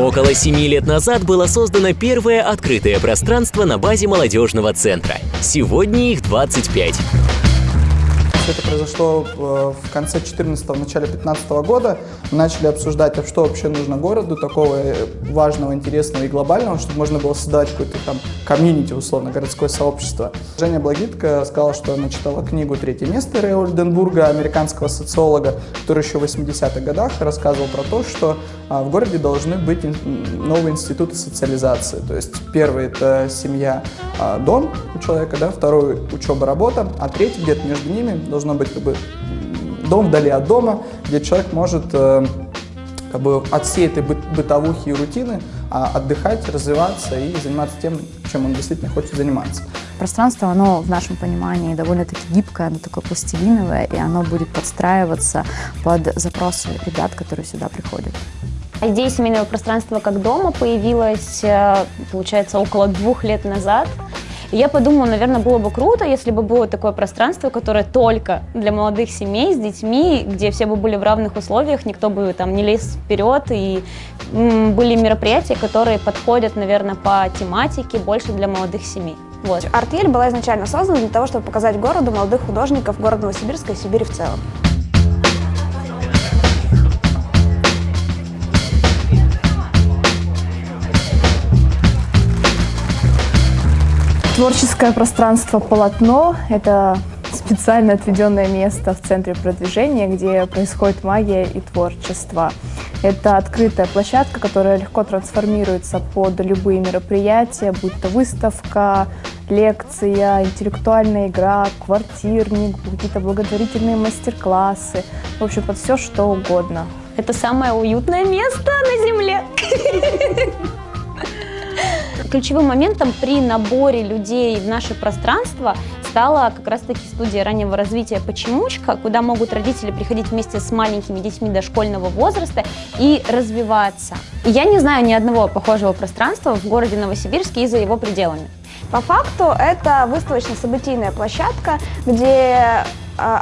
Около семи лет назад было создано первое открытое пространство на базе молодежного центра. Сегодня их 25. Это произошло э, в конце 14-го, начале 15 -го года. Мы начали обсуждать, а что вообще нужно городу, такого э, важного, интересного и глобального, чтобы можно было создать какое-то там комьюнити, условно, городское сообщество. Женя Благитка сказала, что она читала книгу «Третье место» Рэя Ольденбурга, американского социолога, который еще в 80-х годах рассказывал про то, что в городе должны быть новые институты социализации. То есть первый – это семья, а, дом у человека, да, второй – учеба, работа, а третий где-то между ними должно быть как бы дом вдали от дома, где человек может э, как бы от всей этой бытовухи и рутины а, отдыхать, развиваться и заниматься тем, чем он действительно хочет заниматься. Пространство, оно в нашем понимании довольно-таки гибкое, оно такое пластилиновое, и оно будет подстраиваться под запросы ребят, которые сюда приходят. Идея семейного пространства как дома появилась, э, получается, около двух лет назад. И я подумала, наверное, было бы круто, если бы было такое пространство, которое только для молодых семей с детьми, где все бы были в равных условиях, никто бы там не лез вперед, и были мероприятия, которые подходят, наверное, по тематике больше для молодых семей. Вот. Артель была изначально создана для того, чтобы показать городу молодых художников города Новосибирска и Сибири в целом. Творческое пространство «Полотно» — это специально отведенное место в центре продвижения, где происходит магия и творчество. Это открытая площадка, которая легко трансформируется под любые мероприятия, будь то выставка, лекция, интеллектуальная игра, квартирник, какие-то благотворительные мастер-классы, в общем, под все что угодно. Это самое уютное место на Земле. Ключевым моментом при наборе людей в наше пространство стала как раз-таки студия раннего развития «Почемучка», куда могут родители приходить вместе с маленькими детьми дошкольного возраста и развиваться. я не знаю ни одного похожего пространства в городе Новосибирске и за его пределами. По факту это выставочно-событийная площадка, где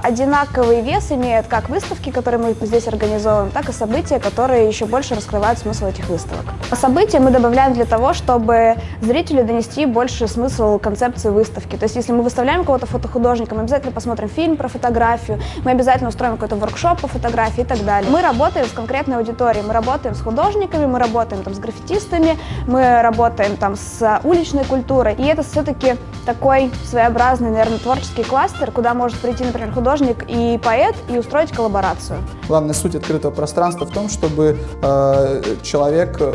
одинаковый вес имеют как выставки, которые мы здесь организовываем, так и события, которые еще больше раскрывают смысл этих выставок. События мы добавляем для того, чтобы зрителю донести больше смысл концепции выставки. То есть если мы выставляем кого-то фотохудожника, мы обязательно посмотрим фильм про фотографию, мы обязательно устроим какой-то воркшоп по фотографии и так далее. Мы работаем с конкретной аудиторией, мы работаем с художниками, мы работаем там с граффитистами, мы работаем там с уличной культурой. И это все-таки такой своеобразный, наверное, творческий кластер, куда может прийти, например, например, художник и поэт, и устроить коллаборацию. Главная суть открытого пространства в том, чтобы э, человек э,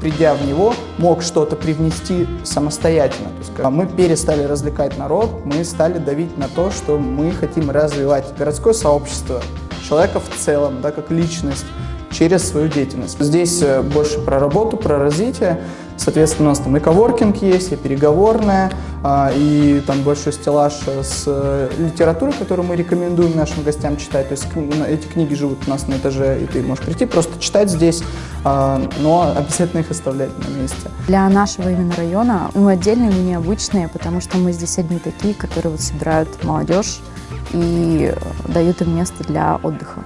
придя в него, мог что-то привнести самостоятельно. То есть, мы перестали развлекать народ, мы стали давить на то, что мы хотим развивать городское сообщество, человека в целом, да, как личность, через свою деятельность. Здесь э, больше про работу, про развитие. Соответственно, у нас там и коворкинг есть, и переговорная, а, и там большой стеллаж с э, литературой, которую мы рекомендуем нашим гостям читать. То есть эти книги живут у нас на этаже, и ты можешь прийти просто читать здесь, а, но обязательно их оставлять на месте. Для нашего именно района мы отдельные, мы необычные, потому что мы здесь одни такие, которые вот собирают молодежь и дают им место для отдыха.